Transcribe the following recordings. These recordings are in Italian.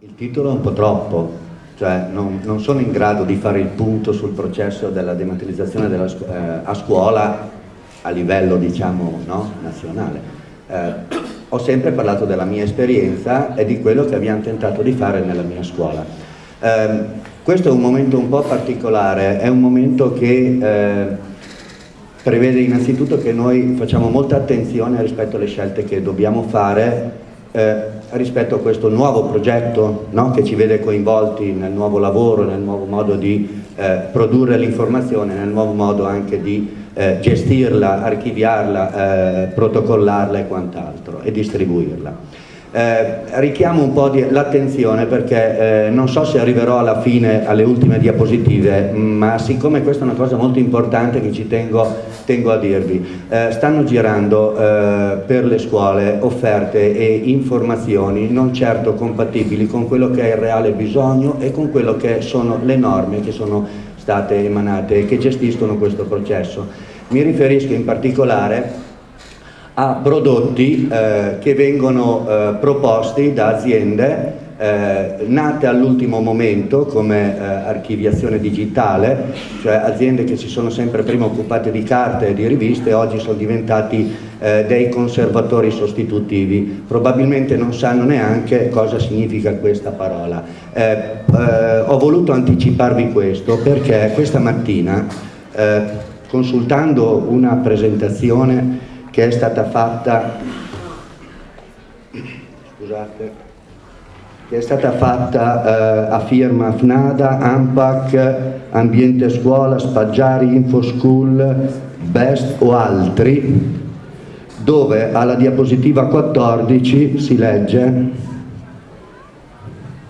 Il titolo è un po' troppo, cioè non, non sono in grado di fare il punto sul processo della dematerializzazione della, eh, a scuola a livello diciamo no, nazionale. Eh, ho sempre parlato della mia esperienza e di quello che abbiamo tentato di fare nella mia scuola. Eh, questo è un momento un po' particolare, è un momento che eh, prevede innanzitutto che noi facciamo molta attenzione rispetto alle scelte che dobbiamo fare eh, rispetto a questo nuovo progetto no? che ci vede coinvolti nel nuovo lavoro, nel nuovo modo di eh, produrre l'informazione, nel nuovo modo anche di eh, gestirla, archiviarla, eh, protocollarla e quant'altro e distribuirla. Eh, richiamo un po' l'attenzione perché eh, non so se arriverò alla fine alle ultime diapositive ma siccome questa è una cosa molto importante che ci tengo, tengo a dirvi eh, stanno girando eh, per le scuole offerte e informazioni non certo compatibili con quello che è il reale bisogno e con quello che sono le norme che sono state emanate e che gestiscono questo processo. Mi riferisco in particolare a prodotti eh, che vengono eh, proposti da aziende eh, nate all'ultimo momento come eh, archiviazione digitale, cioè aziende che si sono sempre prima occupate di carte e di riviste e oggi sono diventati eh, dei conservatori sostitutivi. Probabilmente non sanno neanche cosa significa questa parola. Eh, ho voluto anticiparvi questo perché questa mattina, consultando una presentazione che è stata fatta scusate che è stata fatta eh, a firma FNADA, AMPAC, Ambiente Scuola, Spaggiari, InfoSchool, BEST o altri, dove alla diapositiva 14 si legge,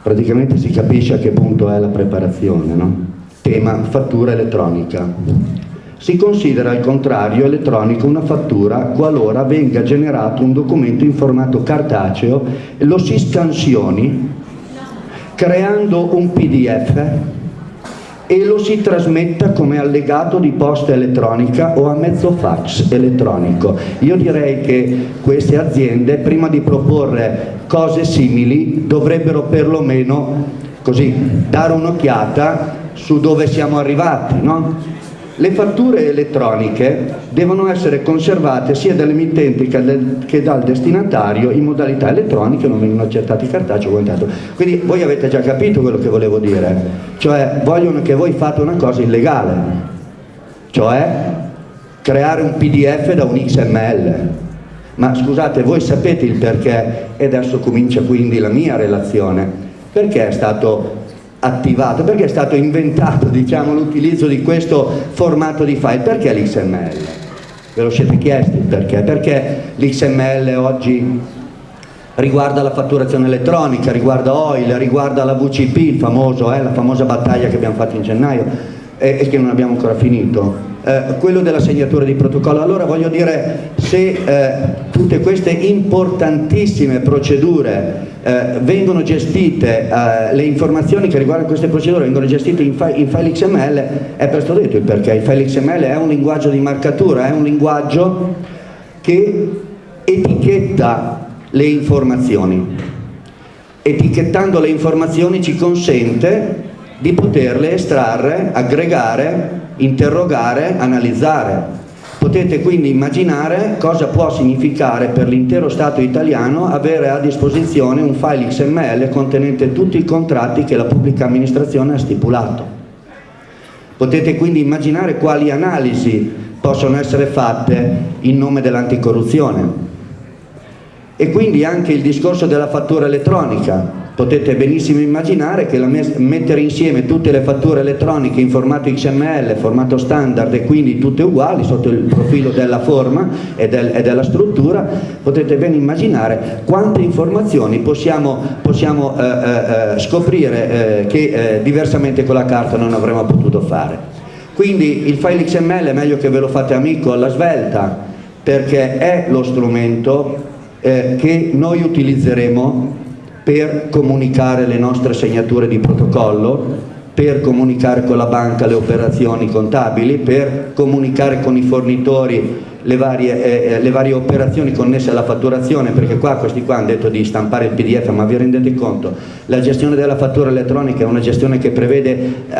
praticamente si capisce a che punto è la preparazione, no? tema fattura elettronica. Si considera al contrario elettronico una fattura qualora venga generato un documento in formato cartaceo lo si scansioni creando un pdf e lo si trasmetta come allegato di posta elettronica o a mezzo fax elettronico. Io direi che queste aziende prima di proporre cose simili dovrebbero perlomeno così, dare un'occhiata su dove siamo arrivati, no? Le fatture elettroniche devono essere conservate sia dall'emittente che dal destinatario in modalità elettronica, non vengono accettati cartacei o quant'altro. Quindi voi avete già capito quello che volevo dire, cioè vogliono che voi fate una cosa illegale, cioè creare un pdf da un XML. Ma scusate, voi sapete il perché, e adesso comincia quindi la mia relazione, perché è stato attivato, perché è stato inventato diciamo, l'utilizzo di questo formato di file, perché l'XML? Ve lo siete chiesti perché? Perché l'XML oggi riguarda la fatturazione elettronica, riguarda OIL, riguarda la VCP, il famoso, eh, la famosa battaglia che abbiamo fatto in gennaio e, e che non abbiamo ancora finito. Eh, quello della segnatura di protocollo. Allora voglio dire, se eh, tutte queste importantissime procedure eh, vengono gestite, eh, le informazioni che riguardano queste procedure vengono gestite in, fi in, file XML, è presto detto il perché, il file XML è un linguaggio di marcatura, è un linguaggio che etichetta le informazioni. Etichettando le informazioni ci consente di poterle estrarre, aggregare, interrogare, analizzare. Potete quindi immaginare cosa può significare per l'intero Stato italiano avere a disposizione un file XML contenente tutti i contratti che la pubblica amministrazione ha stipulato. Potete quindi immaginare quali analisi possono essere fatte in nome dell'anticorruzione. E quindi anche il discorso della fattura elettronica, potete benissimo immaginare che mettere insieme tutte le fatture elettroniche in formato XML, formato standard e quindi tutte uguali sotto il profilo della forma e, del, e della struttura, potete ben immaginare quante informazioni possiamo, possiamo eh, eh, eh scoprire eh, che eh, diversamente con la carta non avremmo potuto fare. Quindi il file XML è meglio che ve lo fate amico alla svelta perché è lo strumento eh, che noi utilizzeremo per comunicare le nostre segnature di protocollo, per comunicare con la banca le operazioni contabili, per comunicare con i fornitori le varie, eh, eh, le varie, operazioni connesse alla fatturazione, perché qua questi qua hanno detto di stampare il PDF, ma vi rendete conto? La gestione della fattura elettronica è una gestione che prevede eh,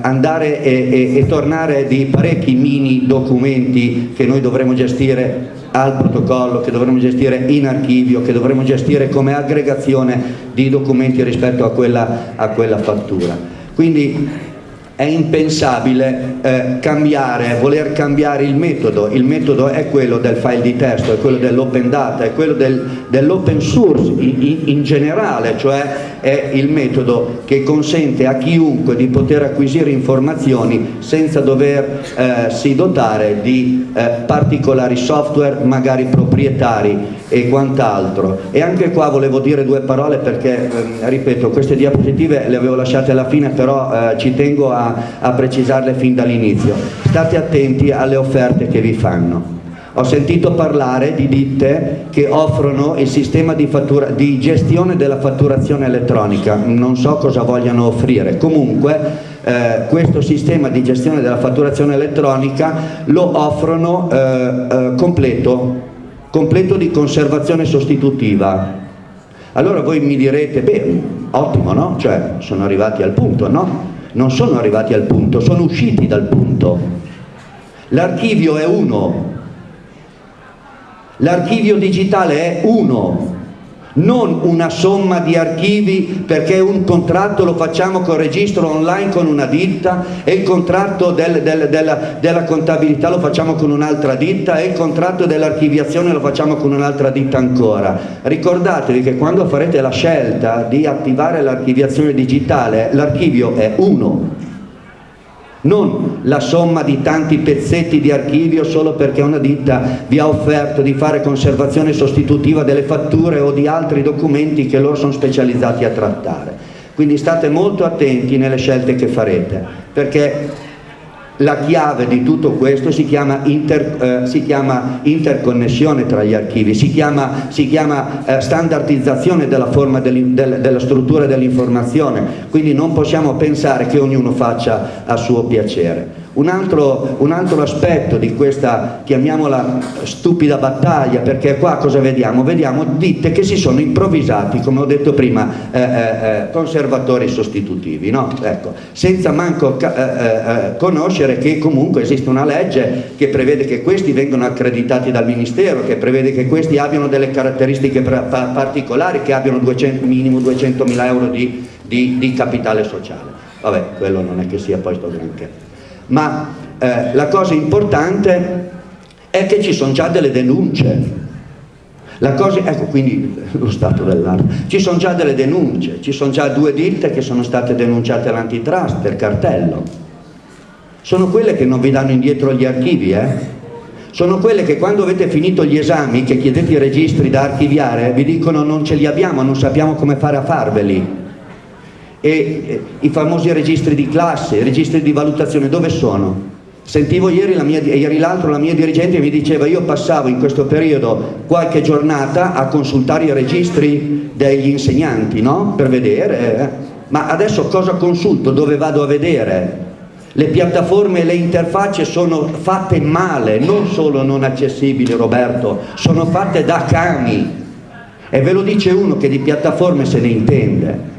andare e, e, e tornare di parecchi mini documenti che noi dovremo gestire al protocollo, che dovremo gestire in archivio, che dovremo gestire come aggregazione di documenti rispetto a quella, a quella fattura. Quindi è impensabile eh, cambiare, voler cambiare il metodo, il metodo è quello del file di testo, è quello dell'open data, è quello del, dell'open source in, in, generale, cioè è il metodo che consente a chiunque di poter acquisire informazioni senza doversi eh, dotare di eh, particolari software, magari proprietari e quant'altro. E anche qua volevo dire due parole perché, eh, ripeto, queste diapositive le avevo lasciate alla fine, però eh, ci tengo a a, precisarle fin dall'inizio. State attenti alle offerte che vi fanno. Ho sentito parlare di ditte che offrono il sistema di, fattura, di gestione della fatturazione elettronica, non so cosa vogliano offrire, comunque eh, questo sistema di gestione della fatturazione elettronica lo offrono eh, eh, completo, completo di conservazione sostitutiva. Allora voi mi direte, beh, ottimo, no? Cioè, sono arrivati al punto, no? non sono arrivati al punto, sono usciti dal punto. L'archivio è uno, l'archivio digitale è uno, non una somma di archivi perché un contratto lo facciamo con registro online con una ditta e il contratto del, del, della, della, contabilità lo facciamo con un'altra ditta e il contratto dell'archiviazione lo facciamo con un'altra ditta ancora. Ricordatevi che quando farete la scelta di attivare l'archiviazione digitale l'archivio è uno non la somma di tanti pezzetti di archivio solo perché una ditta vi ha offerto di fare conservazione sostitutiva delle fatture o di altri documenti che loro sono specializzati a trattare. Quindi state molto attenti nelle scelte che farete, perché la chiave di tutto questo si chiama, inter, eh, si chiama interconnessione tra gli archivi, si chiama, si chiama eh, standardizzazione della, del, del, della struttura dell'informazione, quindi non possiamo pensare che ognuno faccia a suo piacere. Un altro, un altro, aspetto di questa, chiamiamola stupida battaglia, perché qua cosa vediamo? Vediamo ditte che si sono improvvisati, come ho detto prima, eh, eh, eh conservatori sostitutivi, no? ecco, senza manco eh, eh, conoscere che comunque esiste una legge che prevede che questi vengano accreditati dal Ministero, che prevede che questi abbiano delle caratteristiche particolari, che abbiano 200, minimo 200 mila euro di, di, di capitale sociale. Vabbè, quello non è che sia poi sto granché ma eh, la cosa importante è che ci sono già delle denunce. Cosa, ecco quindi lo stato dell'arte. Ci sono già delle denunce, ci sono già due ditte che sono state denunciate all'antitrust per cartello. Sono quelle che non vi danno indietro gli archivi, eh? Sono quelle che quando avete finito gli esami, che chiedete i registri da archiviare, vi dicono non ce li abbiamo, non sappiamo come fare a farveli e eh, i famosi registri di classe, i registri di valutazione, dove sono? Sentivo ieri, l'altro la mia dirigente mi diceva io passavo in questo periodo qualche giornata a consultare i registri degli insegnanti, no? Per vedere, eh. ma adesso cosa consulto? Dove vado a vedere? Le piattaforme e le interfacce sono fatte male, non solo non accessibili Roberto, sono fatte da cani e ve lo dice uno che di piattaforme se ne intende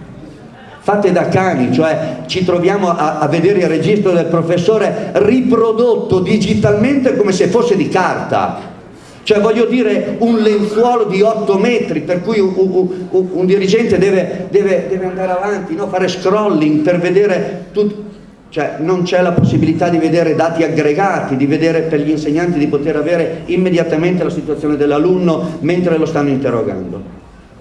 fatte da cani, cioè ci troviamo a, a, vedere il registro del professore riprodotto digitalmente come se fosse di carta. Cioè voglio dire un lenzuolo di 8 metri per cui un, un, un dirigente deve, deve, deve, andare avanti, no? fare scrolling per vedere tutto. Cioè non c'è la possibilità di vedere dati aggregati, di vedere per gli insegnanti di poter avere immediatamente la situazione dell'alunno mentre lo stanno interrogando.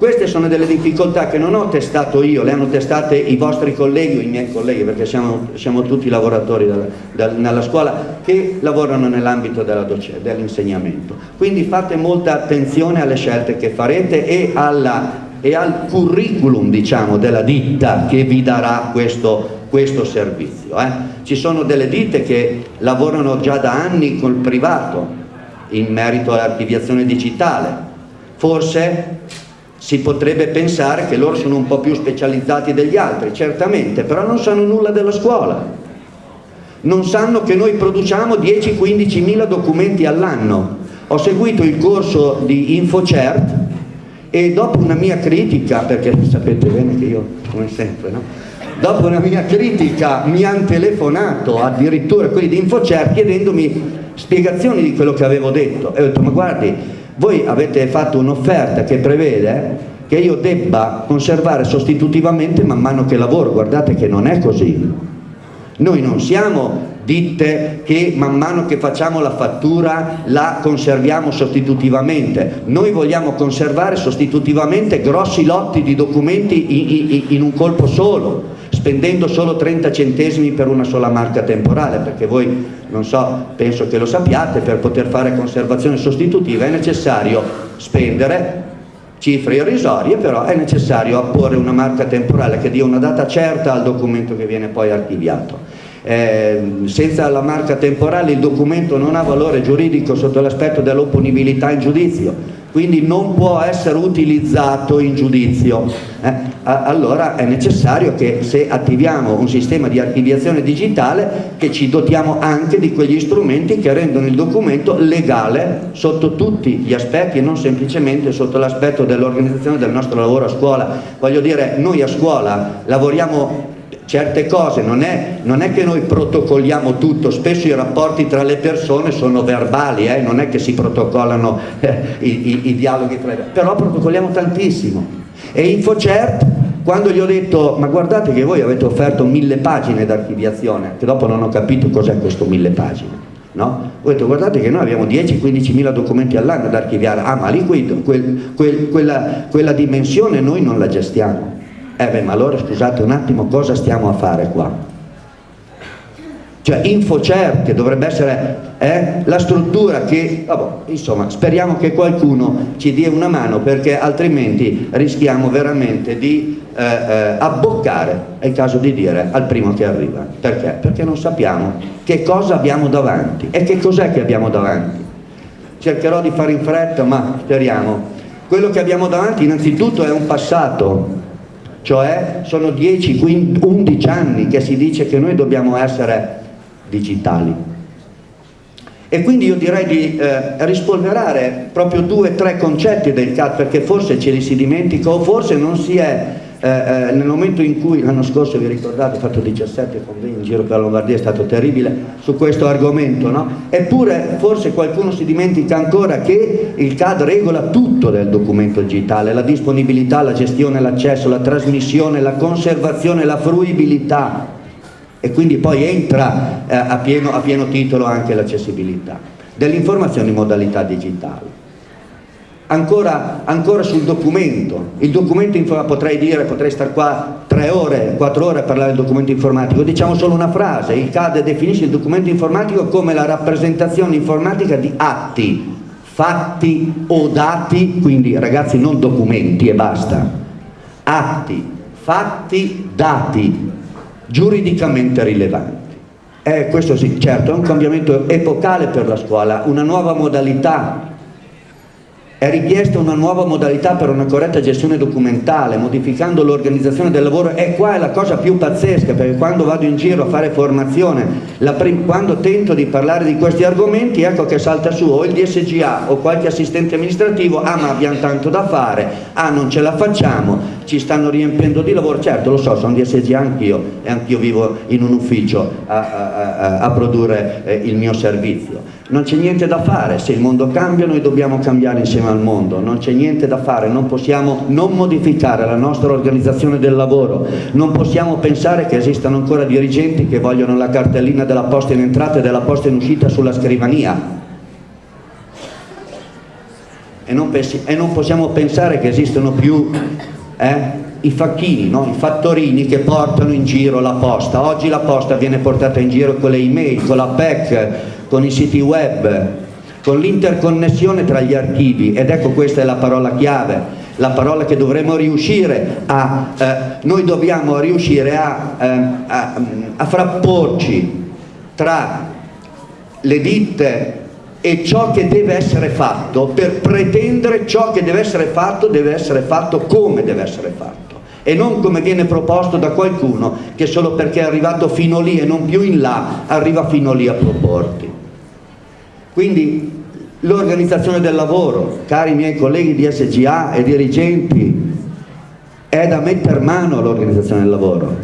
Queste sono delle difficoltà che non ho testato io, le hanno testate i vostri colleghi o i miei colleghi, perché siamo, siamo tutti lavoratori della, della, nella scuola che lavorano nell'ambito dell'insegnamento. Quindi fate molta attenzione alle scelte che farete e, alla, e al curriculum diciamo, della ditta che vi darà questo, questo servizio. Eh? Ci sono delle ditte che lavorano già da anni col privato in merito all'archiviazione digitale. Forse si potrebbe pensare che loro sono un po' più specializzati degli altri, certamente, però non sanno nulla della scuola. Non sanno che noi produciamo 10-15 mila documenti all'anno. ho seguito il corso di InfoCert e dopo una mia critica, perché sapete bene che io, come sempre, no? dopo una mia critica mi hanno telefonato addirittura quelli di InfoCert chiedendomi spiegazioni di quello che avevo detto e ho detto ma guardi voi avete fatto un'offerta che prevede che io debba conservare sostitutivamente man mano che lavoro, guardate che non è così. Noi non siamo ditte che man mano che facciamo la fattura la conserviamo sostitutivamente, noi vogliamo conservare sostitutivamente grossi lotti di documenti in, un colpo solo, spendendo solo 30 centesimi per una sola marca temporale, perché voi, non so, penso che lo sappiate, per poter fare conservazione sostitutiva è necessario spendere cifre irrisorie, però è necessario apporre una marca temporale che dia una data certa al documento che viene poi archiviato. Eh, senza la marca temporale il documento non ha valore giuridico sotto l'aspetto dell'opponibilità in giudizio, quindi non può essere utilizzato in giudizio. Eh, allora è necessario che se attiviamo un sistema di archiviazione digitale che ci dotiamo anche di quegli strumenti che rendono il documento legale sotto tutti gli aspetti e non semplicemente sotto l'aspetto dell'organizzazione del nostro lavoro a scuola. Voglio dire, noi a scuola lavoriamo certe cose, non è, non è, che noi protocolliamo tutto, spesso i rapporti tra le persone sono verbali, eh? non è che si protocollano eh, i, i, i, dialoghi tra le persone, però protocolliamo tantissimo. E InfoCert, quando gli ho detto, ma guardate che voi avete offerto mille pagine d'archiviazione, che dopo non ho capito cos'è questo mille pagine, no? Ho detto guardate che noi abbiamo 10-15 mila documenti all'anno da archiviare, ah ma lì quel, quel, quella, quella dimensione noi non la gestiamo eh beh, ma allora scusate un attimo, cosa stiamo a fare qua? Cioè InfoCert, che dovrebbe essere eh, la struttura che, vabbè, insomma, speriamo che qualcuno ci dia una mano perché altrimenti rischiamo veramente di eh, eh, abboccare, è il caso di dire, al primo che arriva. Perché? Perché non sappiamo che cosa abbiamo davanti e che cos'è che abbiamo davanti. Cercherò di fare in fretta, ma speriamo. Quello che abbiamo davanti innanzitutto è un passato cioè sono 10, 15, 11 anni che si dice che noi dobbiamo essere digitali. E quindi io direi di eh, rispolverare proprio due o tre concetti del CAD perché forse ce li si dimentica o forse non si è eh, eh, nel momento in cui l'anno scorso vi ricordate ho fatto 17 convegni in giro per la Lombardia è stato terribile su questo argomento no? eppure forse qualcuno si dimentica ancora che il CAD regola tutto del documento digitale la disponibilità, la gestione, l'accesso, la trasmissione, la conservazione, la fruibilità e quindi poi entra eh, a, pieno, a pieno titolo anche l'accessibilità dell'informazione in modalità digitale Ancora, ancora, sul documento, il documento potrei dire, potrei stare qua tre ore, quattro ore a parlare del documento informatico, diciamo solo una frase, il CAD definisce il documento informatico come la rappresentazione informatica di atti, fatti o dati, quindi ragazzi non documenti e basta, atti, fatti, dati, giuridicamente rilevanti. Eh, questo sì, certo, è un cambiamento epocale per la scuola, una nuova modalità è richiesta una nuova modalità per una corretta gestione documentale, modificando l'organizzazione del lavoro. E qua è la cosa più pazzesca perché quando vado in giro a fare formazione, quando tento di parlare di questi argomenti ecco che salta su o il DSGA o qualche assistente amministrativo, ah ma abbiamo tanto da fare, ah non ce la facciamo, ci stanno riempiendo di lavoro, certo lo so, sono DSGA anch'io e anch'io vivo in un ufficio a, a, a, a produrre eh, il mio servizio non c'è niente da fare, se il mondo cambia noi dobbiamo cambiare insieme al mondo, non c'è niente da fare, non possiamo non modificare la nostra organizzazione del lavoro, non possiamo pensare che esistano ancora dirigenti che vogliono la cartellina della posta in entrata e della posta in uscita sulla scrivania. E non, pensi, e non possiamo pensare che esistono più eh, i facchini, no? i fattorini che portano in giro la posta. Oggi la posta viene portata in giro con le email, con la PEC, con i siti web, con l'interconnessione tra gli archivi ed ecco questa è la parola chiave, la parola che dovremmo riuscire a, eh, noi dobbiamo riuscire a, eh, a, a frapporci tra le ditte e ciò che deve essere fatto per pretendere ciò che deve essere fatto deve essere fatto come deve essere fatto e non come viene proposto da qualcuno che solo perché è arrivato fino lì e non più in là arriva fino lì a proporti quindi L'organizzazione del lavoro, cari miei colleghi di SGA e dirigenti, è da mettere mano all'organizzazione del lavoro.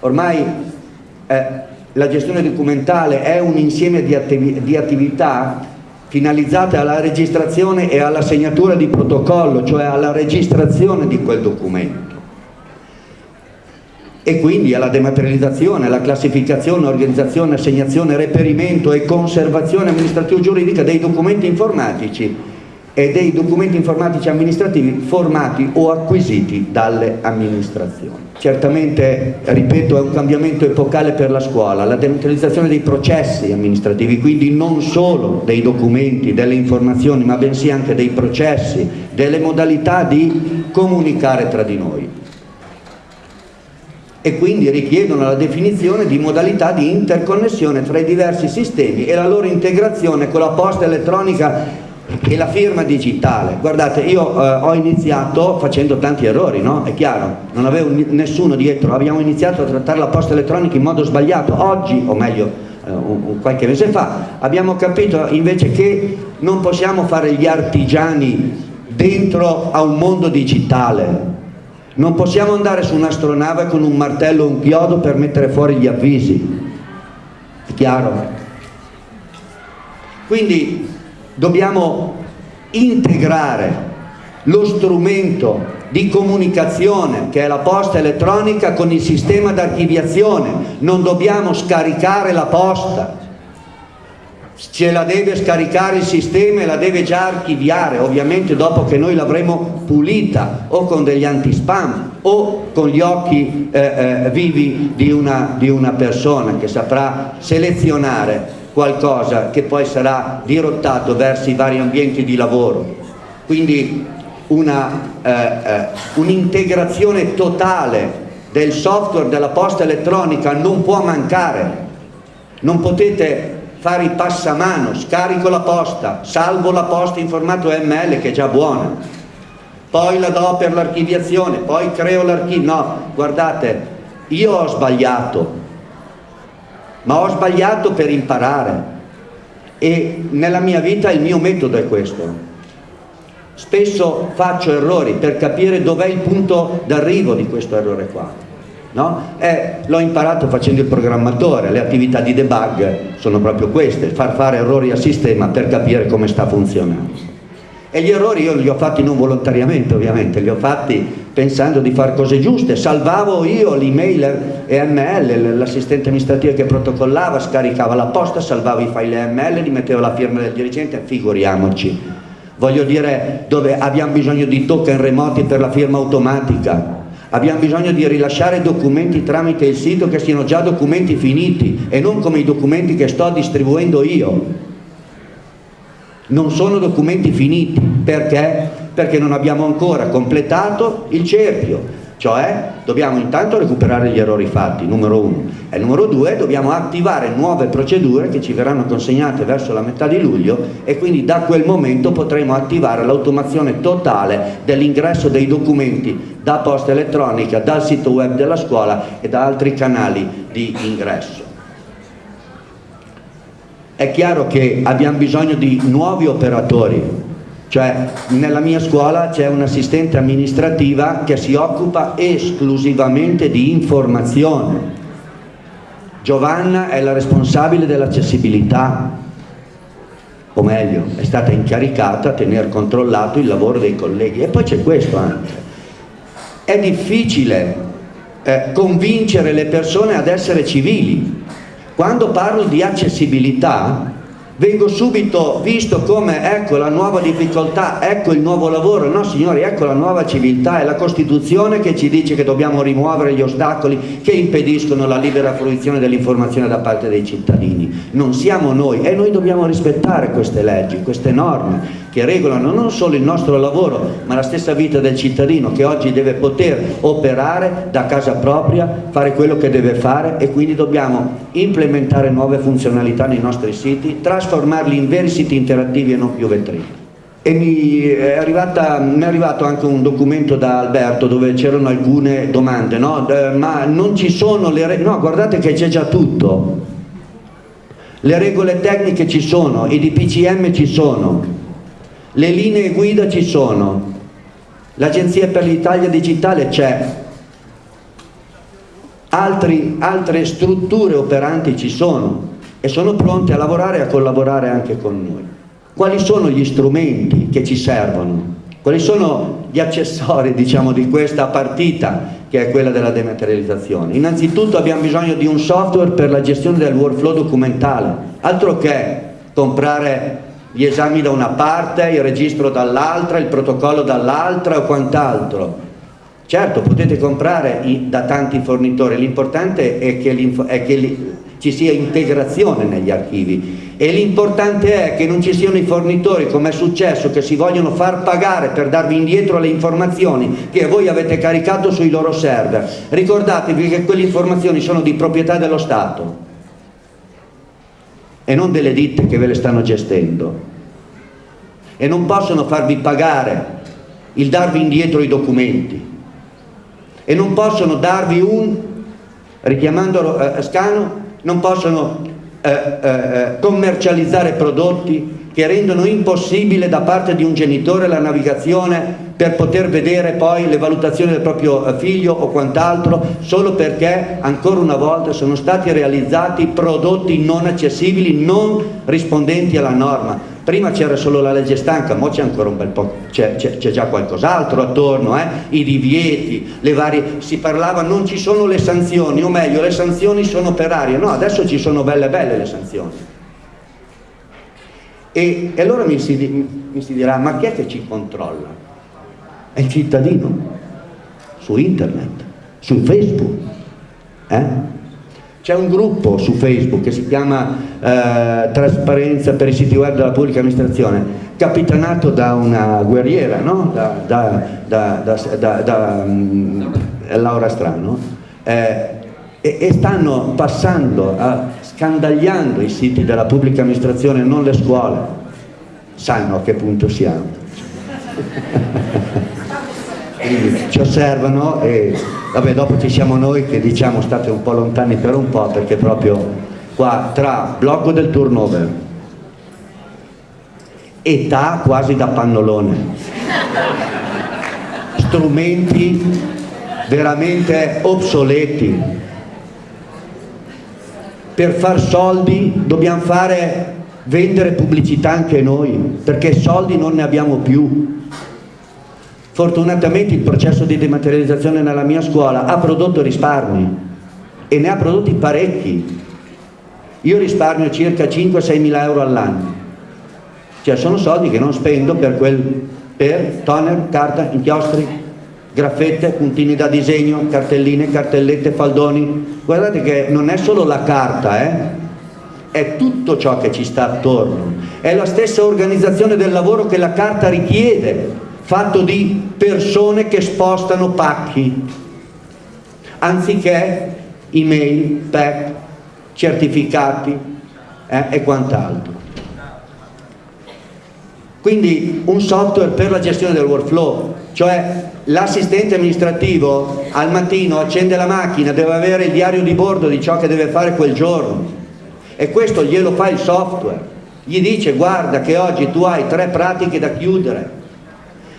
Ormai eh, la gestione documentale è un insieme di, attiv di attività finalizzate alla registrazione e alla segnatura di protocollo, cioè alla registrazione di quel documento e quindi alla dematerializzazione, alla classificazione, organizzazione, assegnazione, reperimento e conservazione amministrativo-giuridica dei documenti informatici e dei documenti informatici amministrativi formati o acquisiti dalle amministrazioni. Certamente, ripeto, è un cambiamento epocale per la scuola, la dematerializzazione dei processi amministrativi, quindi non solo dei documenti, delle informazioni, ma bensì anche dei processi, delle modalità di comunicare tra di noi e quindi richiedono la definizione di modalità di interconnessione tra i diversi sistemi e la loro integrazione con la posta elettronica e la firma digitale. Guardate, io eh, ho iniziato facendo tanti errori, no? È chiaro, non avevo nessuno dietro, abbiamo iniziato a trattare la posta elettronica in modo sbagliato. Oggi, o meglio, eh, qualche mese fa, abbiamo capito invece che non possiamo fare gli artigiani dentro a un mondo digitale, non possiamo andare su un'astronave con un martello e un chiodo per mettere fuori gli avvisi. È chiaro? Quindi dobbiamo integrare lo strumento di comunicazione che è la posta elettronica con il sistema d'archiviazione. Non dobbiamo scaricare la posta, ce la deve scaricare il sistema e la deve già archiviare, ovviamente dopo che noi l'avremo pulita o con degli anti-spam o con gli occhi eh, eh, vivi di una, di una persona che saprà selezionare qualcosa che poi sarà dirottato verso i vari ambienti di lavoro. Quindi un'integrazione eh, un totale del software della posta elettronica non può mancare. Non potete fare i passamano, scarico la posta, salvo la posta in formato ML che è già buona, poi la do per l'archiviazione, poi creo l'archivio, no, guardate, io ho sbagliato, ma ho sbagliato per imparare. E nella mia vita il mio metodo è questo. Spesso faccio errori per capire dov'è il punto d'arrivo di questo errore qua no? Eh, l'ho imparato facendo il programmatore, le attività di debug sono proprio queste, far fare errori al sistema per capire come sta funzionando. E gli errori io li ho fatti non volontariamente ovviamente, li ho fatti pensando di fare cose giuste, salvavo io l'email EML, l'assistente amministrativo che protocollava, scaricava la posta, salvavo i file EML, li mettevo la firma del dirigente, figuriamoci. Voglio dire dove abbiamo bisogno di token remoti per la firma automatica, Abbiamo bisogno di rilasciare documenti tramite il sito che siano già documenti finiti e non come i documenti che sto distribuendo io. Non sono documenti finiti, perché? Perché non abbiamo ancora completato il cerchio cioè dobbiamo intanto recuperare gli errori fatti, numero uno, e numero due dobbiamo attivare nuove procedure che ci verranno consegnate verso la metà di luglio e quindi da quel momento potremo attivare l'automazione totale dell'ingresso dei documenti da posta elettronica, dal sito web della scuola e da altri canali di ingresso. È chiaro che abbiamo bisogno di nuovi operatori cioè nella mia scuola c'è un'assistente amministrativa che si occupa esclusivamente di informazione. Giovanna è la responsabile dell'accessibilità, o meglio, è stata incaricata a tenere controllato il lavoro dei colleghi. E poi c'è questo anche. È difficile eh, convincere le persone ad essere civili. Quando parlo di accessibilità, vengo subito visto come ecco la nuova difficoltà, ecco il nuovo lavoro, no signori, ecco la nuova civiltà, è la Costituzione che ci dice che dobbiamo rimuovere gli ostacoli che impediscono la libera fruizione dell'informazione da parte dei cittadini, non siamo noi e noi dobbiamo rispettare queste leggi, queste norme che regolano non solo il nostro lavoro ma la stessa vita del cittadino che oggi deve poter operare da casa propria, fare quello che deve fare e quindi dobbiamo implementare nuove funzionalità nei nostri siti, trasformarli in veri siti interattivi e non più vetrine. E mi è, arrivata, mi è, arrivato anche un documento da Alberto dove c'erano alcune domande, no? ma non ci sono le... no guardate che c'è già tutto, le regole tecniche ci sono, i DPCM ci sono, le linee guida ci sono, l'Agenzia per l'Italia Digitale c'è, altre strutture operanti ci sono e sono pronte a lavorare e a collaborare anche con noi. Quali sono gli strumenti che ci servono? Quali sono gli accessori diciamo, di questa partita che è quella della dematerializzazione? Innanzitutto abbiamo bisogno di un software per la gestione del workflow documentale, altro che comprare gli esami da una parte, il registro dall'altra, il protocollo dall'altra o quant'altro. Certo, potete comprare da tanti fornitori, l'importante è che, è che ci sia integrazione negli archivi. E l'importante è che non ci siano i fornitori come è successo che si vogliono far pagare per darvi indietro le informazioni che voi avete caricato sui loro server. Ricordatevi che quelle informazioni sono di proprietà dello Stato e non delle ditte che ve le stanno gestendo. E non possono farvi pagare il darvi indietro i documenti. E non possono darvi un richiamando eh, Scano non possono eh, eh, eh, commercializzare prodotti che rendono impossibile da parte di un genitore la navigazione per poter vedere poi le valutazioni del proprio eh, figlio o quant'altro solo perché ancora una volta sono stati realizzati prodotti non accessibili, non rispondenti alla norma prima c'era solo la legge stanca, ora c'è ancora un bel po', c'è già qualcos'altro attorno, eh? i divieti, le varie, si parlava non ci sono le sanzioni, o meglio le sanzioni sono per aria, no adesso ci sono belle belle le sanzioni. E, e allora mi si, mi si dirà, ma chi è che ci controlla? È il cittadino, su internet, su Facebook. Eh? C'è un gruppo su Facebook che si chiama eh, Trasparenza per i siti web della pubblica amministrazione, capitanato da una guerriera, no? da, da, da, da um, Laura Strano, eh, e, e, stanno passando, a, scandagliando i siti della pubblica amministrazione, non le scuole. Sanno a che punto siamo. Ci osservano e Vabbè, dopo ci siamo noi che diciamo state un po' lontani per un po' perché proprio qua tra blocco del turnover, età quasi da pannolone, strumenti veramente obsoleti, per far soldi dobbiamo fare vendere pubblicità anche noi perché soldi non ne abbiamo più Fortunatamente il processo di dematerializzazione nella mia scuola ha prodotto risparmi e ne ha prodotti parecchi. Io risparmio circa 5-6 mila euro all'anno. Cioè sono soldi che non spendo per, quel, per toner, carta, inchiostri, graffette, puntini da disegno, cartelline, cartellette, faldoni. Guardate che non è solo la carta, eh? è tutto ciò che ci sta attorno. È la stessa organizzazione del lavoro che la carta richiede fatto di persone che spostano pacchi, anziché email, PEC, certificati eh, e quant'altro. Quindi un software per la gestione del workflow, cioè l'assistente amministrativo al mattino accende la macchina, deve avere il diario di bordo di ciò che deve fare quel giorno. E questo glielo fa il software, gli dice guarda che oggi tu hai tre pratiche da chiudere,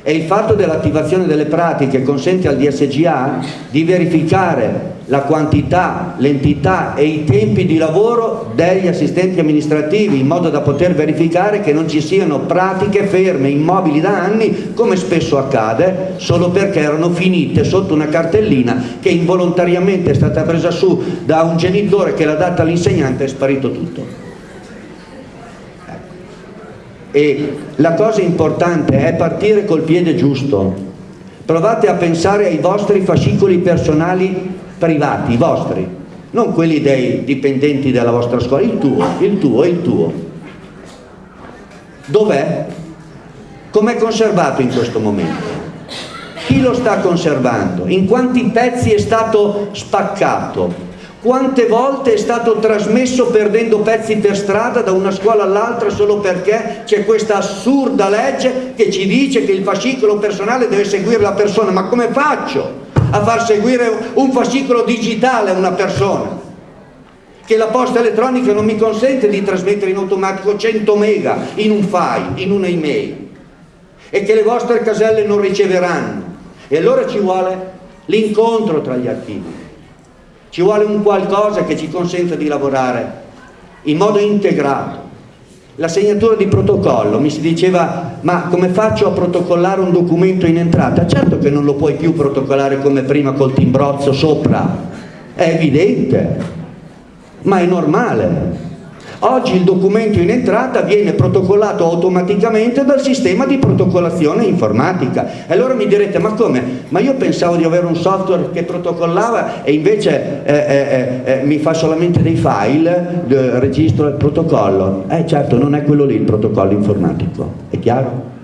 e il fatto dell'attivazione delle pratiche consente al DSGA di verificare la quantità, l'entità e i tempi di lavoro degli assistenti amministrativi in modo da poter verificare che non ci siano pratiche ferme, immobili da anni come spesso accade solo perché erano finite sotto una cartellina che involontariamente è stata presa su da un genitore che l'ha data all'insegnante e è sparito tutto. E la cosa importante è partire col piede giusto. Provate a pensare ai vostri fascicoli personali privati, vostri non quelli dei dipendenti della vostra scuola, il tuo, il tuo, il tuo dov'è? com'è conservato in questo momento? chi lo sta conservando? in quanti pezzi è stato spaccato? Quante volte è stato trasmesso perdendo pezzi per strada da una scuola all'altra solo perché c'è questa assurda legge che ci dice che il fascicolo personale deve seguire la persona. Ma come faccio a far seguire un fascicolo digitale a una persona? che la posta elettronica non mi consente di trasmettere in automatico 100 mega in un file, in un'email e che le vostre caselle non riceveranno. E allora ci vuole l'incontro tra gli archivi. Ci vuole un qualcosa che ci consenta di lavorare in modo integrato. La segnatura di protocollo mi si diceva ma come faccio a protocollare un documento in entrata? certo che non lo puoi più protocollare come prima col timbrozzo sopra è evidente ma è normale. Oggi il documento in entrata viene protocollato automaticamente dal sistema di protocollazione informatica. E allora mi direte, ma come? Ma io pensavo di avere un software che protocollava e invece eh, eh, eh, mi fa solamente dei file, registro il protocollo. Eh certo, non è quello lì il protocollo informatico, è chiaro?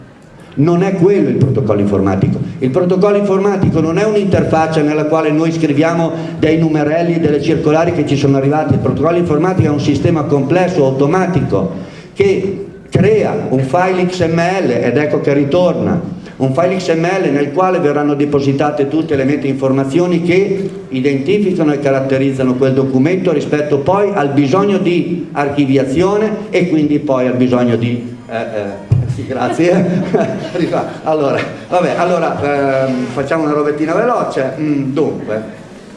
Non è quello il protocollo informatico. Il protocollo informatico non è un'interfaccia nella quale noi scriviamo dei numerelli, delle circolari che ci sono arrivati. Il protocollo informatico è un sistema complesso, automatico, che crea un file XML ed ecco che ritorna un file XML nel quale verranno depositate tutte le meta informazioni che identificano e caratterizzano quel documento rispetto poi al bisogno di archiviazione e quindi poi al bisogno di eh, eh, sì, grazie. allora, vabbè, allora ehm, facciamo una robettina veloce. Mm, dunque,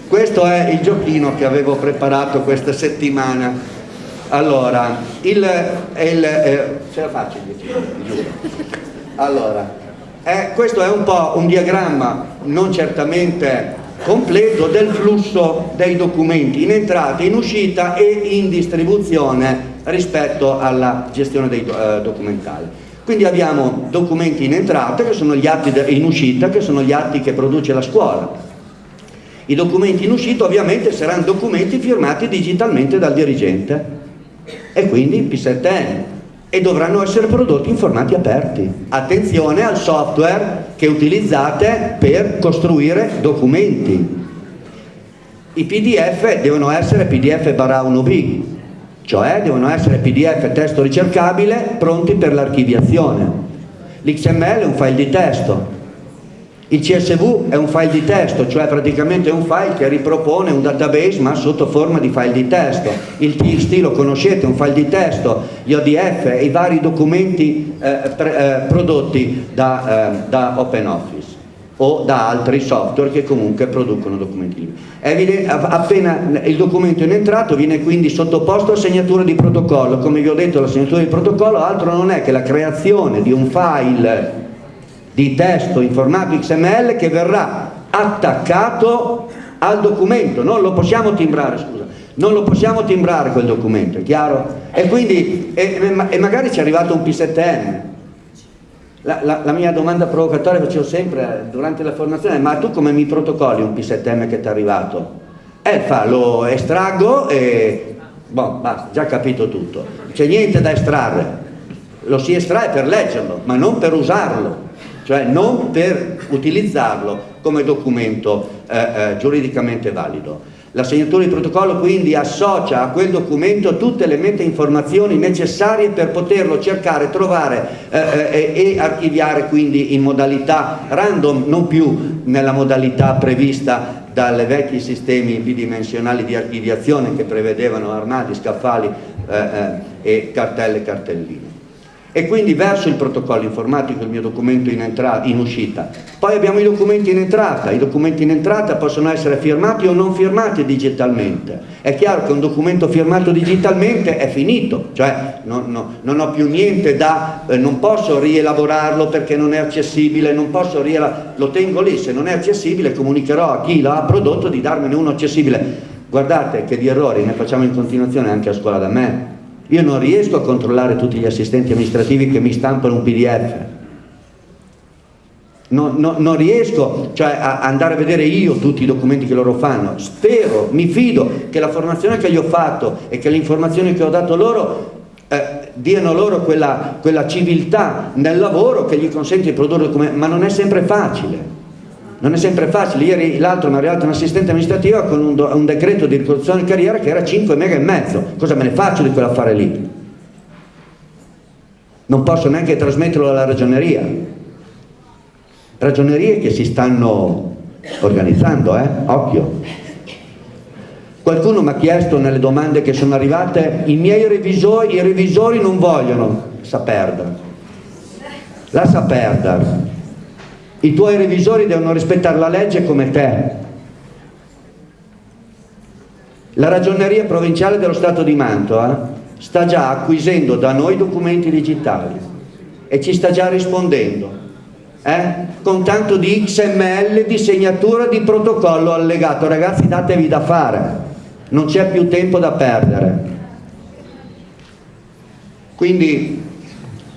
questo è il giochino che avevo preparato questa settimana. Allora, il, il eh, ce la faccio. Allora, eh, questo è un po' un diagramma, non certamente completo, del flusso dei documenti in entrata, in uscita e in distribuzione rispetto alla gestione dei eh, documentali. Quindi abbiamo documenti in entrata, che sono gli atti in uscita, che sono gli atti che produce la scuola. I documenti in uscita ovviamente saranno documenti firmati digitalmente dal dirigente e quindi P7N e dovranno essere prodotti in formati aperti. Attenzione al software che utilizzate per costruire documenti. I PDF devono essere PDF barra 1B, cioè devono essere PDF testo ricercabile pronti per l'archiviazione. L'XML è un file di testo, il CSV è un file di testo, cioè praticamente è un file che ripropone un database ma sotto forma di file di testo. Il TXT lo conoscete, è un file di testo, gli ODF e i vari documenti eh, eh, prodotti da, eh, da OpenOffice o da altri software che comunque producono documenti liberi. Evidente, appena il documento è entrato viene quindi sottoposto a segnatura di protocollo, come vi ho detto la segnatura di protocollo altro non è che la creazione di un file di testo in formato XML che verrà attaccato al documento, non lo possiamo timbrare, scusa, non lo possiamo timbrare quel documento, è chiaro? E quindi, e, e magari ci è arrivato un P7M, la, la, la, mia domanda provocatoria facevo sempre durante la formazione, ma tu come mi protocolli un P7M che ti è arrivato? Eh, fa, lo estraggo e... Boh, basta, già capito tutto. C'è niente da estrarre. Lo si estrae per leggerlo, ma non per usarlo. Cioè non per utilizzarlo come documento eh, eh, giuridicamente valido. La segnatura di protocollo quindi associa a quel documento tutte le meta informazioni necessarie per poterlo cercare, trovare eh, eh, e archiviare quindi in modalità random, non più nella modalità prevista dalle vecchi sistemi bidimensionali di archiviazione che prevedevano armadi, scaffali eh, eh e cartelle e cartelline e quindi verso il protocollo informatico il mio documento in, in, uscita. Poi abbiamo i documenti in entrata, i documenti in entrata possono essere firmati o non firmati digitalmente. È chiaro che un documento firmato digitalmente è finito, cioè non, no, non ho più niente da, eh, non posso rielaborarlo perché non è accessibile, non posso lo tengo lì, se non è accessibile comunicherò a chi l'ha prodotto di darmene uno accessibile. Guardate che di errori ne facciamo in continuazione anche a scuola da me, io non riesco a controllare tutti gli assistenti amministrativi che mi stampano un pdf. Non, non, non riesco cioè, a andare a vedere io tutti i documenti che loro fanno. Spero, mi fido che la formazione che gli ho fatto e che le informazioni che ho dato loro eh, diano loro quella, quella civiltà nel lavoro che gli consente di produrre documenti, ma non è sempre facile non è sempre facile, ieri l'altro mi è arrivato un assistente amministrativa con un, un decreto di ricostruzione di carriera che era 5 mega e mezzo, cosa me ne faccio di quell'affare lì? Non posso neanche trasmetterlo alla ragioneria, ragionerie che si stanno organizzando, eh? occhio. Qualcuno mi ha chiesto nelle domande che sono arrivate, i miei revisori, i revisori non vogliono, sa perdere. La sa perdere. I tuoi revisori devono rispettare la legge come te. La ragioneria provinciale dello Stato di Mantova sta già acquisendo da noi documenti digitali e ci sta già rispondendo eh? con tanto di XML di segnatura di protocollo allegato ragazzi datevi da fare non c'è più tempo da perdere. Quindi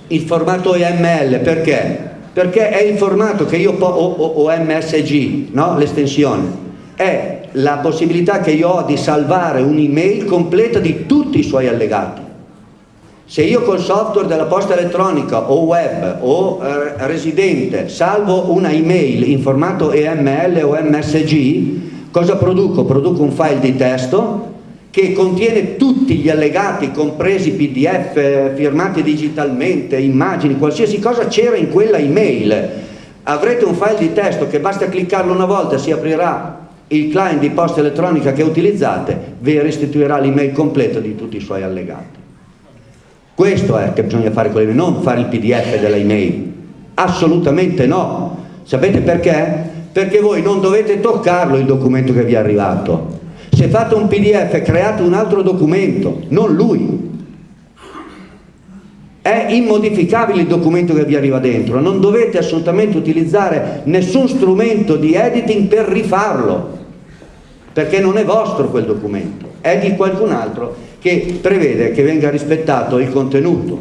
il formato EML perché? Perché è il formato che io o, o, o MSG, no? l'estensione, è la possibilità che io ho di salvare un'email completa di tutti i suoi allegati. Se io col software della posta elettronica o web o eh, residente salvo una email in formato EML o MSG, Cosa produco? Produco un file di testo che contiene tutti gli allegati, compresi pdf, firmati digitalmente, immagini, qualsiasi cosa c'era in quella email. Avrete un file di testo che basta cliccarlo una volta, si aprirà il client di posta elettronica che utilizzate, vi restituirà l'email completa di tutti i suoi allegati. Questo è che bisogna fare con le email, non fare il pdf della email. Assolutamente no. Sapete perché? perché voi non dovete toccarlo il documento che vi è arrivato. Se fate un pdf create un altro documento, non lui. È immodificabile il documento che vi arriva dentro, non dovete assolutamente utilizzare nessun strumento di editing per rifarlo, perché non è vostro quel documento, è di qualcun altro che prevede che venga rispettato il contenuto.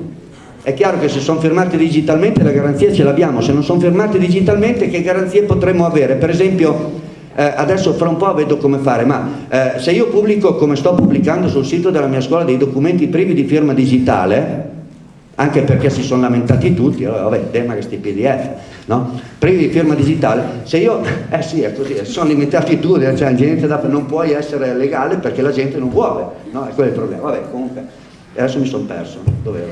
È chiaro che se sono firmati digitalmente la garanzia ce l'abbiamo, se non sono firmati digitalmente che garanzie potremmo avere? Per esempio, eh, adesso fra un po' vedo come fare, ma eh, se io pubblico come sto pubblicando sul sito della mia scuola dei documenti privi di firma digitale, anche perché si sono lamentati tutti, allora, vabbè, tema che sti pdf, no? privi di firma digitale, se io, eh sì è così, sono limitati tutti, cioè da, non puoi essere legale perché la gente non vuole, no? è quello il problema, vabbè comunque. E adesso mi sono perso, dove?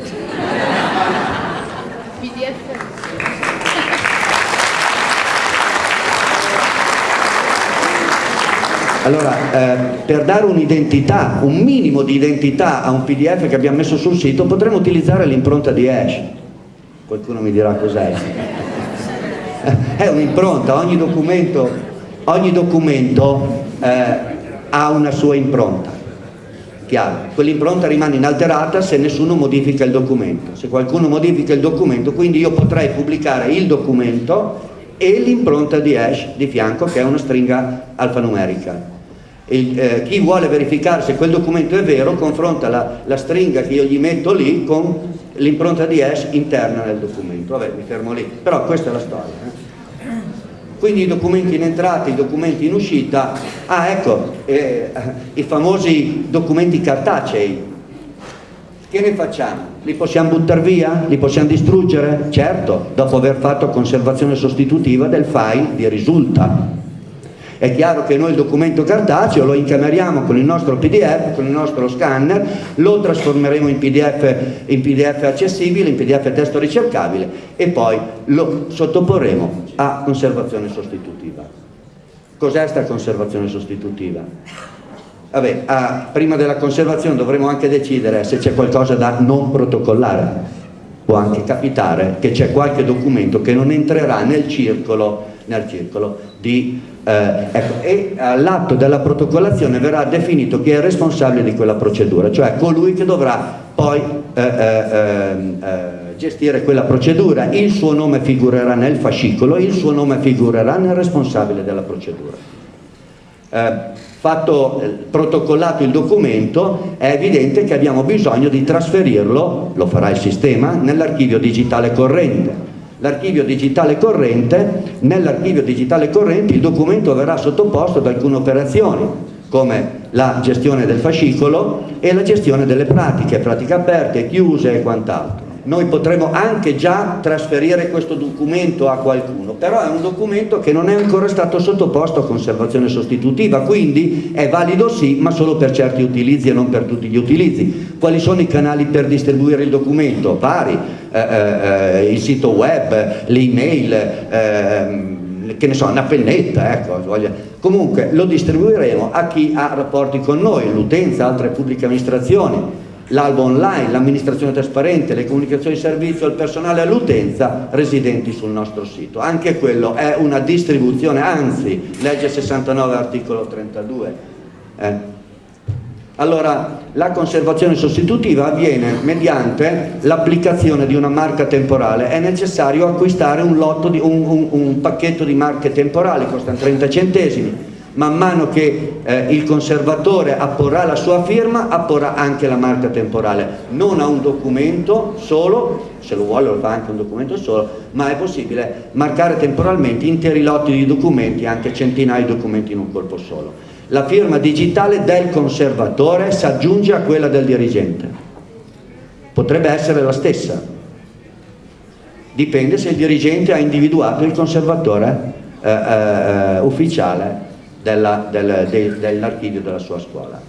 PDF. Allora, eh, per dare un'identità, un minimo di identità a un PDF che abbiamo messo sul sito, potremmo utilizzare l'impronta di Hash. Qualcuno mi dirà cos'è. È un'impronta, ogni documento, ogni documento eh, ha una sua impronta chiaro, quell'impronta rimane inalterata se nessuno modifica il documento, se qualcuno modifica il documento, quindi io potrei pubblicare il documento e l'impronta di hash di fianco che è una stringa alfanumerica. Il, eh, chi vuole verificare se quel documento è vero confronta la, la stringa che io gli metto lì con l'impronta di hash interna nel documento. Vabbè, mi fermo lì, però questa è la storia. Eh quindi i documenti in entrata, i documenti in uscita, ah ecco, eh, i famosi documenti cartacei, che ne facciamo? Li possiamo buttare via? Li possiamo distruggere? Certo, dopo aver fatto conservazione sostitutiva del file di risulta. È chiaro che noi il documento cartaceo lo incameriamo con il nostro PDF, con il nostro scanner, lo trasformeremo in PDF, in PDF accessibile, in PDF testo ricercabile e poi lo sottoporremo a conservazione sostitutiva. Cos'è questa conservazione sostitutiva? Vabbè, ah, prima della conservazione dovremo anche decidere se c'è qualcosa da non protocollare. Può anche capitare che c'è qualche documento che non entrerà nel circolo, nel circolo di eh, ecco, e all'atto della protocollazione verrà definito chi è il responsabile di quella procedura, cioè colui che dovrà poi eh, eh, ehm, eh, gestire quella procedura, il suo nome figurerà nel fascicolo, il suo nome figurerà nel responsabile della procedura. Eh, fatto, eh, protocollato il documento, è evidente che abbiamo bisogno di trasferirlo, lo farà il sistema, nell'archivio digitale corrente l'archivio digitale corrente, nell'archivio digitale corrente il documento verrà sottoposto ad alcune operazioni come la gestione del fascicolo e la gestione delle pratiche, pratiche aperte, chiuse e quant'altro noi potremo anche già trasferire questo documento a qualcuno, però è un documento che non è ancora stato sottoposto a conservazione sostitutiva, quindi è valido sì, ma solo per certi utilizzi e non per tutti gli utilizzi. Quali sono i canali per distribuire il documento? Vari, eh, eh, il sito web, l'email, eh, che ne so, una pennetta, ecco, comunque lo distribuiremo a chi ha rapporti con noi, l'utenza, altre pubbliche amministrazioni, l'albo online, l'amministrazione trasparente, le comunicazioni di servizio, il personale all'utenza residenti sul nostro sito. Anche quello è una distribuzione, anzi, legge 69 articolo 32. Eh. Allora, la conservazione sostitutiva avviene mediante l'applicazione di una marca temporale. È necessario acquistare un, di, un, un, un pacchetto di marche temporali, costano 30 centesimi man mano che eh, il conservatore apporrà la sua firma, apporrà anche la marca temporale, non a un documento solo, se lo vuole lo fa anche un documento solo, ma è possibile marcare temporalmente interi lotti di documenti, anche centinaia di documenti in un colpo solo. La firma digitale del conservatore si aggiunge a quella del dirigente. Potrebbe essere la stessa. Dipende se il dirigente ha individuato il conservatore eh, eh, ufficiale del, de, dell'archivio della sua scuola.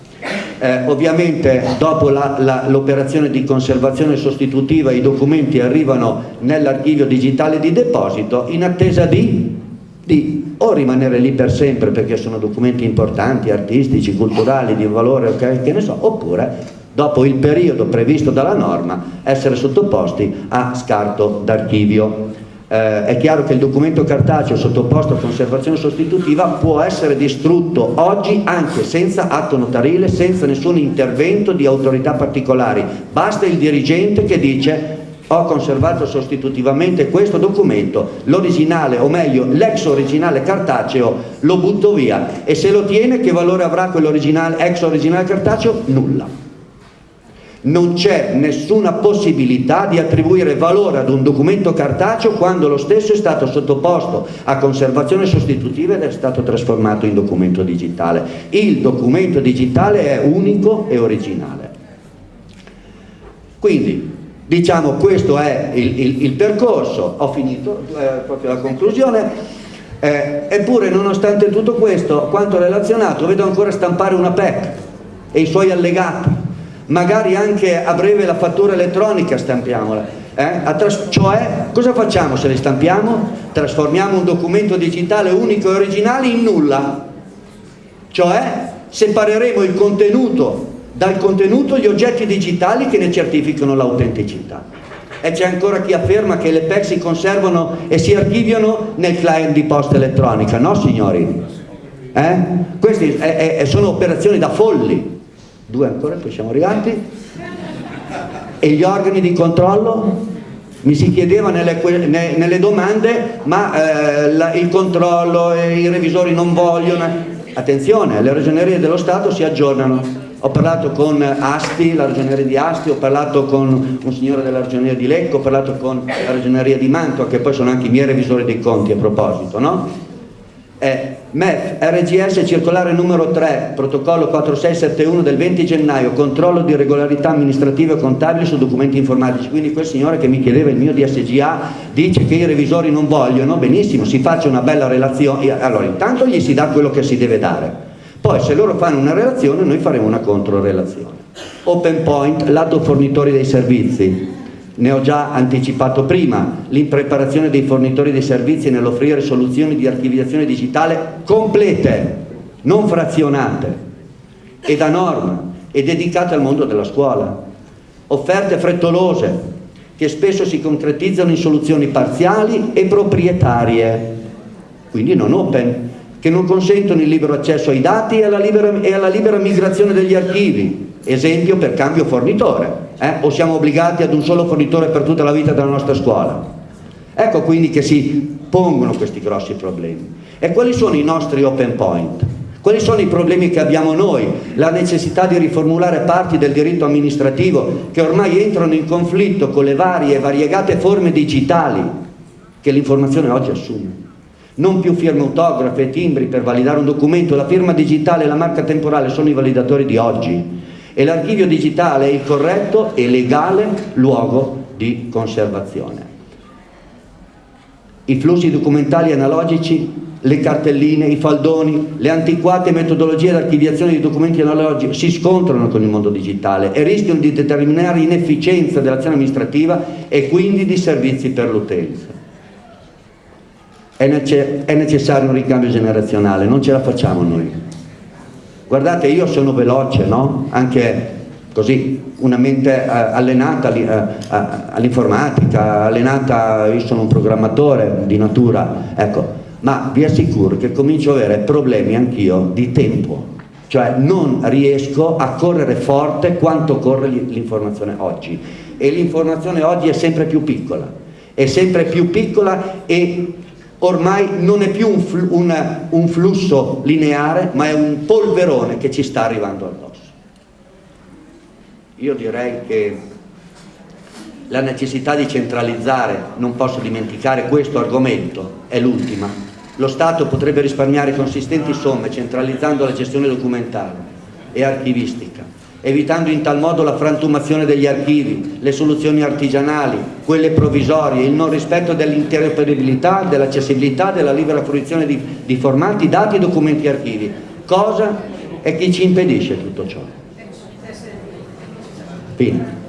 Eh, ovviamente dopo l'operazione di conservazione sostitutiva i documenti arrivano nell'archivio digitale di deposito in attesa di, di, o rimanere lì per sempre perché sono documenti importanti, artistici, culturali, di valore, okay, che ne so, oppure dopo il periodo previsto dalla norma essere sottoposti a scarto d'archivio eh, è chiaro che il documento cartaceo sottoposto a conservazione sostitutiva può essere distrutto oggi anche senza atto notarile, senza nessun intervento di autorità particolari. Basta il dirigente che dice ho conservato sostitutivamente questo documento, l'originale o meglio l'ex originale cartaceo lo butto via e se lo tiene che valore avrà quell'originale ex originale cartaceo? Nulla non c'è nessuna possibilità di attribuire valore ad un documento cartaceo quando lo stesso è stato sottoposto a conservazione sostitutiva ed è stato trasformato in documento digitale. Il documento digitale è unico e originale. Quindi, diciamo, questo è il, il, il percorso, ho finito, eh, proprio la conclusione. Eh, eppure, nonostante tutto questo, quanto relazionato, vedo ancora stampare una PEC e i suoi allegati magari anche a breve la fattura elettronica stampiamola. Eh? Cioè, cosa facciamo se le stampiamo? Trasformiamo un documento digitale unico e originale in nulla. Cioè, separeremo il contenuto dal contenuto gli oggetti digitali che ne certificano l'autenticità. E c'è ancora chi afferma che le PEC si conservano e si archiviano nel client di posta elettronica. No, signori? Eh? Queste è, è, sono operazioni da folli due ancora, poi siamo arrivati, e gli organi di controllo? Mi si chiedeva nelle, nelle domande, ma eh, la, il controllo, e i revisori non vogliono. Attenzione, le ragionerie dello Stato si aggiornano. Ho parlato con Asti, la ragioneria di Asti, ho parlato con un signore della ragioneria di Lecco, ho parlato con la ragioneria di Mantua, che poi sono anche i miei revisori dei conti a proposito, no? È MEF RGS circolare numero 3 protocollo 4671 del 20 gennaio controllo di regolarità amministrative e contabili su documenti informatici. Quindi quel signore che mi chiedeva il mio DSGA dice che i revisori non vogliono benissimo si faccia una bella relazione. Allora intanto gli si dà quello che si deve dare. Poi se loro fanno una relazione noi faremo una controrelazione. Open point lato fornitori dei servizi ne ho già anticipato prima, l'impreparazione dei fornitori dei servizi nell'offrire soluzioni di archiviazione digitale complete, non frazionate e da norma e dedicate al mondo della scuola. Offerte frettolose che spesso si concretizzano in soluzioni parziali e proprietarie, quindi non open, che non consentono il libero accesso ai dati e alla libera, e alla libera migrazione degli archivi, esempio per cambio fornitore eh? o siamo obbligati ad un solo fornitore per tutta la vita della nostra scuola? Ecco quindi che si pongono questi grossi problemi. E quali sono i nostri open point? Quali sono i problemi che abbiamo noi? La necessità di riformulare parti del diritto amministrativo che ormai entrano in conflitto con le varie e variegate forme digitali che l'informazione oggi assume. Non più firme autografe e timbri per validare un documento, la firma digitale e la marca temporale sono i validatori di oggi e l'archivio digitale è il corretto e legale luogo di conservazione. I flussi documentali analogici, le cartelline, i faldoni, le antiquate metodologie di archiviazione di documenti analogici si scontrano con il mondo digitale e rischiano di determinare inefficienza dell'azione amministrativa e quindi di servizi per l'utenza. è, nece è necessario un ricambio generazionale, non ce la facciamo noi. Guardate, io sono veloce, no? Anche così, una mente eh, allenata eh, all'informatica, allenata, io sono un programmatore di natura, ecco, ma vi assicuro che comincio ad avere problemi anch'io di tempo, cioè non riesco a correre forte quanto corre l'informazione oggi e l'informazione oggi è sempre più piccola, è sempre più piccola e ormai non è più un, un, un flusso lineare ma è un polverone che ci sta arrivando addosso. Io direi che la necessità di centralizzare, non posso dimenticare questo argomento, è l'ultima. Lo Stato potrebbe risparmiare consistenti somme centralizzando la gestione documentale e archivistica, evitando in tal modo la frantumazione degli archivi, le soluzioni artigianali, quelle provvisorie, il non rispetto dell'interoperabilità, dell'accessibilità, della libera fruizione di, di formati, dati, documenti e archivi. Cosa è che ci impedisce tutto ciò? Fine.